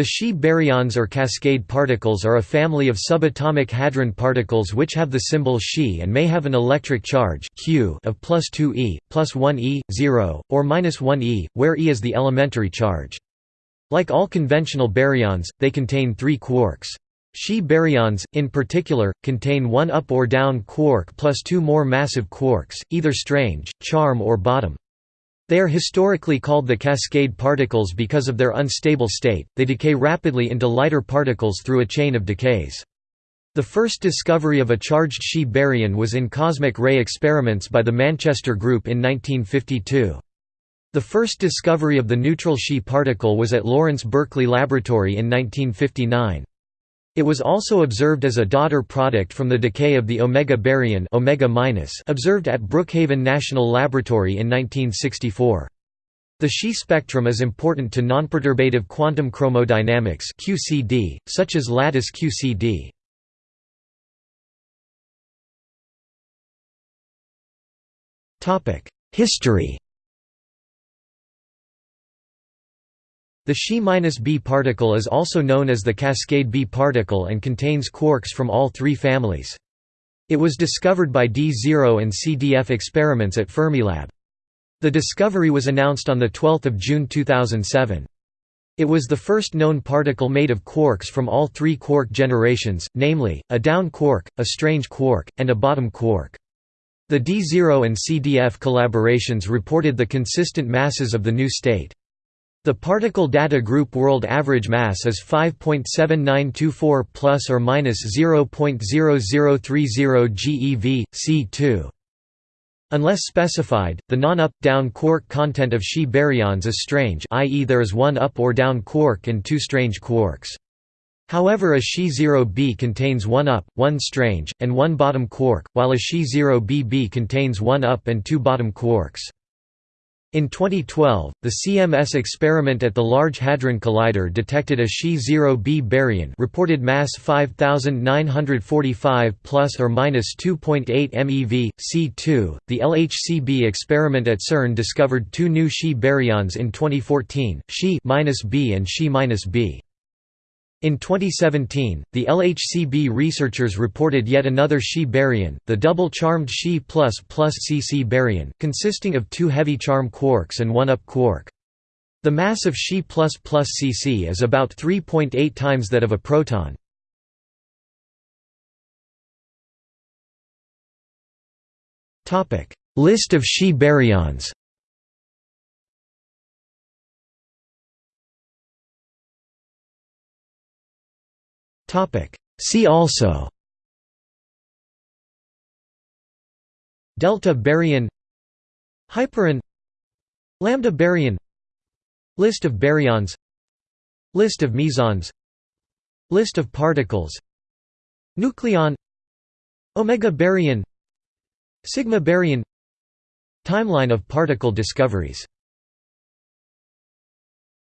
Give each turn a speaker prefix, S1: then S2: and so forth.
S1: The Xi baryons or cascade particles are a family of subatomic hadron particles which have the symbol Xi and may have an electric charge Q of plus 2 e, plus 1 e, 0, or minus 1 e, where e is the elementary charge. Like all conventional baryons, they contain three quarks. Xi baryons, in particular, contain one up or down quark plus two more massive quarks, either strange, charm or bottom. They are historically called the cascade particles because of their unstable state, they decay rapidly into lighter particles through a chain of decays. The first discovery of a charged Xi baryon was in cosmic ray experiments by the Manchester Group in 1952. The first discovery of the neutral Xi particle was at Lawrence Berkeley Laboratory in 1959. It was also observed as a daughter product from the decay of the omega baryon omega observed at Brookhaven National Laboratory in 1964. The Xi spectrum is important to nonperturbative quantum chromodynamics (QCD), such as lattice QCD. History. The Xi-B particle is also known as the cascade B particle and contains quarks from all three families. It was discovered by D0 and CDF experiments at Fermilab. The discovery was announced on 12 June 2007. It was the first known particle made of quarks from all three quark generations, namely, a down quark, a strange quark, and a bottom quark. The D0 and CDF collaborations reported the consistent masses of the new state. The particle data group world average mass is 5.7924 plus or minus 0.0030 GeV C2. Unless specified, the non-up-down quark content of Xi baryons is strange i.e. there is one up or down quark and two strange quarks. However a Xi0b contains one up, one strange, and one bottom quark, while a Xi0bb contains one up and two bottom quarks. In 2012, the CMS experiment at the Large Hadron Collider detected a Xi0b baryon reported mass 5945 plus or minus 2.8 MeV C2. The LHCb experiment at CERN discovered two new Xi baryons in 2014, Xi-B and Xi-B. In 2017, the LHCb researchers reported yet another Xi baryon, the double-charmed Xi++ Cc baryon, consisting of two heavy charm quarks and one up quark. The mass of Xi++ Cc is about 3.8 times that of a proton. List of Xi baryons See also Delta baryon Hyperon Lambda baryon List of baryons List of mesons List of particles Nucleon Omega baryon Sigma baryon Timeline of particle discoveries